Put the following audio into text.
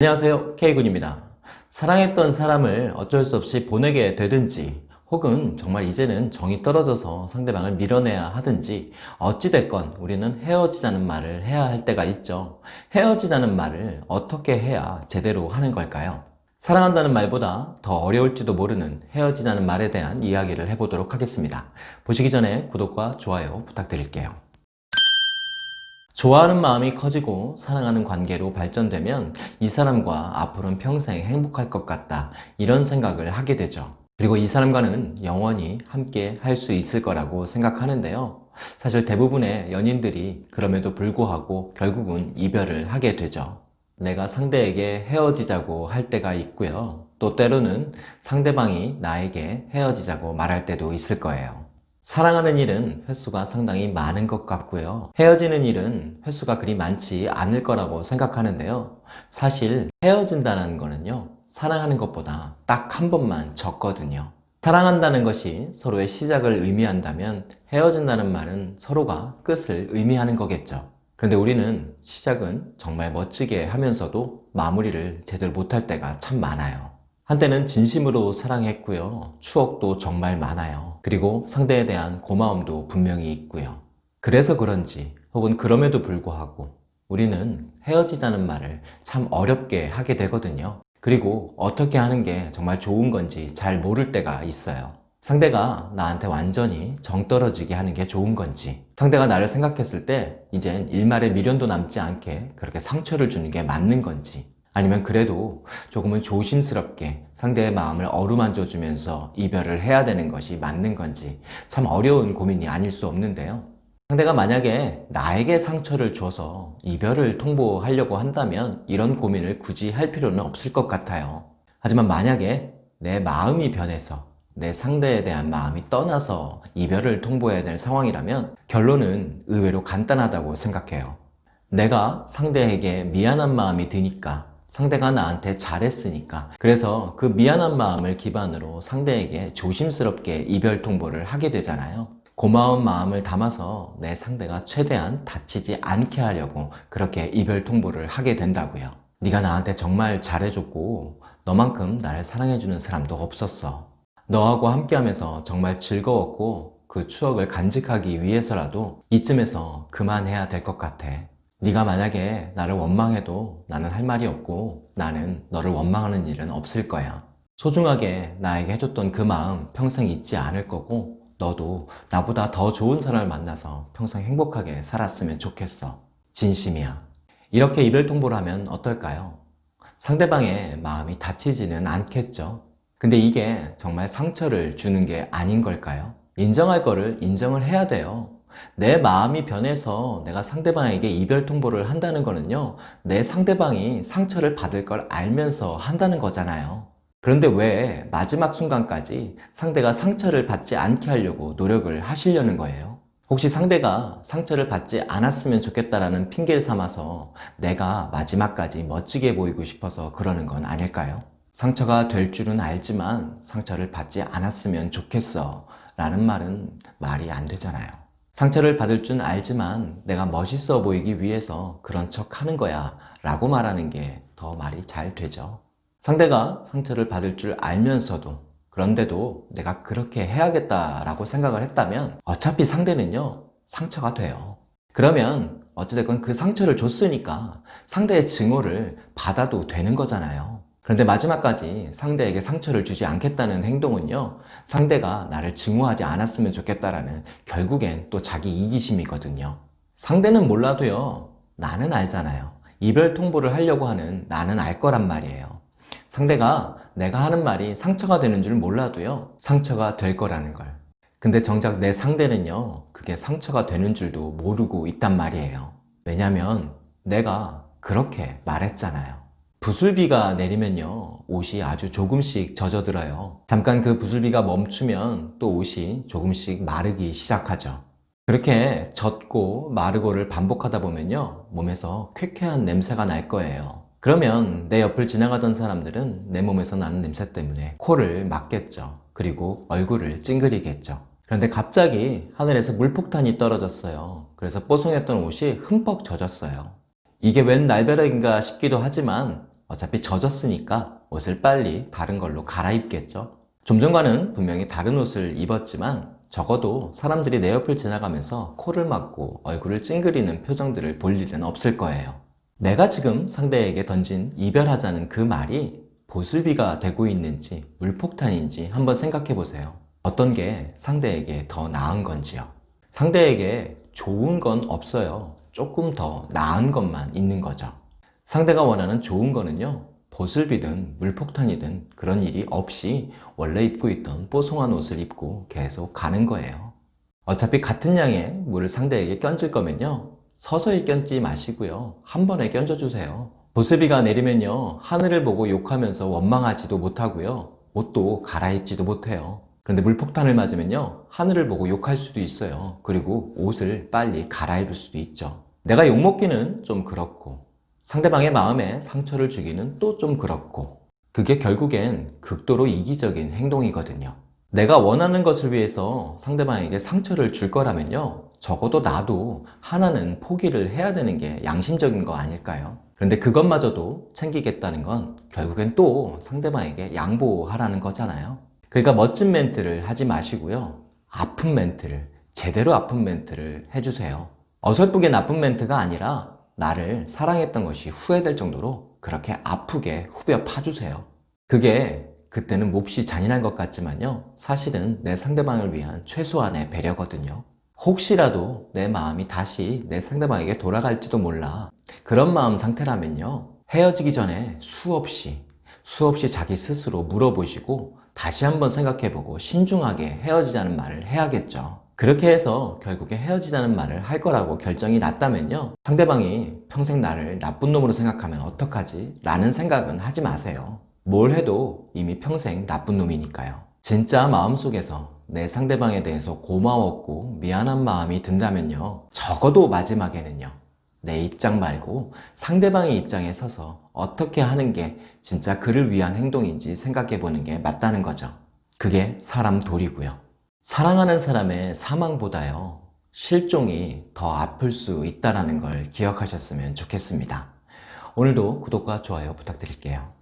안녕하세요. K군입니다. 사랑했던 사람을 어쩔 수 없이 보내게 되든지 혹은 정말 이제는 정이 떨어져서 상대방을 밀어내야 하든지 어찌됐건 우리는 헤어지자는 말을 해야 할 때가 있죠. 헤어지자는 말을 어떻게 해야 제대로 하는 걸까요? 사랑한다는 말보다 더 어려울지도 모르는 헤어지자는 말에 대한 이야기를 해보도록 하겠습니다. 보시기 전에 구독과 좋아요 부탁드릴게요 좋아하는 마음이 커지고 사랑하는 관계로 발전되면 이 사람과 앞으로는 평생 행복할 것 같다 이런 생각을 하게 되죠. 그리고 이 사람과는 영원히 함께 할 수 있을 거라고 생각하는데요. 사실 대부분의 연인들이 그럼에도 불구하고 결국은 이별을 하게 되죠. 내가 상대에게 헤어지자고 할 때가 있고요. 또 때로는 상대방이 나에게 헤어지자고 말할 때도 있을 거예요 사랑하는 일은 횟수가 상당히 많은 것 같고요. 헤어지는 일은 횟수가 그리 많지 않을 거라고 생각하는데요. 사실 헤어진다는 거는요 사랑하는 것보다 딱 한 번만 적거든요. 사랑한다는 것이 서로의 시작을 의미한다면 헤어진다는 말은 서로가 끝을 의미하는 거겠죠. 그런데 우리는 시작은 정말 멋지게 하면서도 마무리를 제대로 못할 때가 참 많아요 한때는 진심으로 사랑했고요. 추억도 정말 많아요. 그리고 상대에 대한 고마움도 분명히 있고요. 그래서 그런지 혹은 그럼에도 불구하고 우리는 헤어지자는 말을 참 어렵게 하게 되거든요. 그리고 어떻게 하는 게 정말 좋은 건지 잘 모를 때가 있어요. 상대가 나한테 완전히 정 떨어지게 하는 게 좋은 건지 상대가 나를 생각했을 때 이젠 일말의 미련도 남지 않게 그렇게 상처를 주는 게 맞는 건지 아니면 그래도 조금은 조심스럽게 상대의 마음을 어루만져 주면서 이별을 해야 되는 것이 맞는 건지 참 어려운 고민이 아닐 수 없는데요. 상대가 만약에 나에게 상처를 줘서 이별을 통보하려고 한다면 이런 고민을 굳이 할 필요는 없을 것 같아요. 하지만 만약에 내 마음이 변해서 내 상대에 대한 마음이 떠나서 이별을 통보해야 될 상황이라면 결론은 의외로 간단하다고 생각해요. 내가 상대에게 미안한 마음이 드니까 상대가 나한테 잘했으니까. 그래서 그 미안한 마음을 기반으로 상대에게 조심스럽게 이별 통보를 하게 되잖아요. 고마운 마음을 담아서 내 상대가 최대한 다치지 않게 하려고 그렇게 이별 통보를 하게 된다고요. 네가 나한테 정말 잘해줬고 너만큼 나를 사랑해주는 사람도 없었어. 너하고 함께하면서 정말 즐거웠고 그 추억을 간직하기 위해서라도 이쯤에서 그만해야 될 것 같아 네가 만약에 나를 원망해도 나는 할 말이 없고 나는 너를 원망하는 일은 없을 거야. 소중하게 나에게 해줬던 그 마음 평생 잊지 않을 거고 너도 나보다 더 좋은 사람을 만나서 평생 행복하게 살았으면 좋겠어. 진심이야. 이렇게 이별 통보를 하면 어떨까요? 상대방의 마음이 다치지는 않겠죠. 근데 이게 정말 상처를 주는 게 아닌 걸까요? 인정할 거를 인정을 해야 돼요 내 마음이 변해서 내가 상대방에게 이별 통보를 한다는 거는요 내 상대방이 상처를 받을 걸 알면서 한다는 거잖아요 그런데 왜 마지막 순간까지 상대가 상처를 받지 않게 하려고 노력을 하시려는 거예요? 혹시 상대가 상처를 받지 않았으면 좋겠다라는 핑계를 삼아서 내가 마지막까지 멋지게 보이고 싶어서 그러는 건 아닐까요? 상처가 될 줄은 알지만 상처를 받지 않았으면 좋겠어 라는 말은 말이 안 되잖아요 상처를 받을 줄 알지만 내가 멋있어 보이기 위해서 그런 척 하는 거야 라고 말하는 게 더 말이 잘 되죠. 상대가 상처를 받을 줄 알면서도 그런데도 내가 그렇게 해야겠다 라고 생각을 했다면 어차피 상대는요 상처가 돼요. 그러면 어찌됐건 그 상처를 줬으니까 상대의 증오를 받아도 되는 거잖아요 그런데 마지막까지 상대에게 상처를 주지 않겠다는 행동은요 상대가 나를 증오하지 않았으면 좋겠다라는 결국엔 또 자기 이기심이거든요. 상대는 몰라도요 나는 알잖아요. 이별 통보를 하려고 하는 나는 알 거란 말이에요. 상대가 내가 하는 말이 상처가 되는 줄 몰라도요 상처가 될 거라는 걸. 근데 정작 내 상대는요 그게 상처가 되는 줄도 모르고 있단 말이에요. 왜냐면 내가 그렇게 말했잖아요 부슬비가 내리면요 옷이 아주 조금씩 젖어들어요. 잠깐 그 부슬비가 멈추면 또 옷이 조금씩 마르기 시작하죠. 그렇게 젖고 마르고를 반복하다 보면요 몸에서 쾌쾌한 냄새가 날 거예요. 그러면 내 옆을 지나가던 사람들은 내 몸에서 나는 냄새 때문에 코를 막겠죠. 그리고 얼굴을 찡그리겠죠. 그런데 갑자기 하늘에서 물폭탄이 떨어졌어요. 그래서 뽀송했던 옷이 흠뻑 젖었어요 이게 웬 날벼락인가 싶기도 하지만 어차피 젖었으니까 옷을 빨리 다른 걸로 갈아입겠죠. 좀 전과는 분명히 다른 옷을 입었지만 적어도 사람들이 내 옆을 지나가면서 코를 막고 얼굴을 찡그리는 표정들을 볼 일은 없을 거예요. 내가 지금 상대에게 던진 이별하자는 그 말이 보슬비가 되고 있는지 물폭탄인지 한번 생각해 보세요. 어떤 게 상대에게 더 나은 건지요. 상대에게 좋은 건 없어요. 조금 더 나은 것만 있는 거죠. 상대가 원하는 좋은 거는요. 보슬비든 물폭탄이든 그런 일이 없이 원래 입고 있던 뽀송한 옷을 입고 계속 가는 거예요. 어차피 같은 양의 물을 상대에게 껴줄 거면요. 서서히 껴지 마시고요. 한 번에 껴줘주세요. 보슬비가 내리면요. 하늘을 보고 욕하면서 원망하지도 못하고요. 옷도 갈아입지도 못해요. 그런데 물폭탄을 맞으면요. 하늘을 보고 욕할 수도 있어요. 그리고 옷을 빨리 갈아입을 수도 있죠. 내가 욕먹기는 좀 그렇고 상대방의 마음에 상처를 주기는 또 좀 그렇고 그게 결국엔 극도로 이기적인 행동이거든요. 내가 원하는 것을 위해서 상대방에게 상처를 줄 거라면요. 적어도 나도 하나는 포기를 해야 되는 게 양심적인 거 아닐까요? 그런데 그것마저도 챙기겠다는 건 결국엔 또 상대방에게 양보하라는 거잖아요. 그러니까 멋진 멘트를 하지 마시고요. 아픈 멘트를, 제대로 아픈 멘트를 해주세요. 어설프게 나쁜 멘트가 아니라 나를 사랑했던 것이 후회될 정도로 그렇게 아프게 후벼 파주세요. 그게 그때는 몹시 잔인한 것 같지만요. 사실은 내 상대방을 위한 최소한의 배려거든요. 혹시라도 내 마음이 다시 내 상대방에게 돌아갈지도 몰라. 그런 마음 상태라면요. 헤어지기 전에 수없이, 수없이 자기 스스로 물어보시고 다시 한번 생각해보고 신중하게 헤어지자는 말을 해야겠죠. 그렇게 해서 결국에 헤어지자는 말을 할 거라고 결정이 났다면요. 상대방이 평생 나를 나쁜 놈으로 생각하면 어떡하지? 라는 생각은 하지 마세요. 뭘 해도 이미 평생 나쁜 놈이니까요. 진짜 마음속에서 내 상대방에 대해서 고마웠고 미안한 마음이 든다면요. 적어도 마지막에는요. 내 입장 말고 상대방의 입장에 서서 어떻게 하는 게 진짜 그를 위한 행동인지 생각해 보는 게 맞다는 거죠. 그게 사람 도리고요. 사랑하는 사람의 사망보다요. 실종이 더 아플 수 있다는 걸 기억하셨으면 좋겠습니다. 오늘도 구독과 좋아요 부탁드릴게요.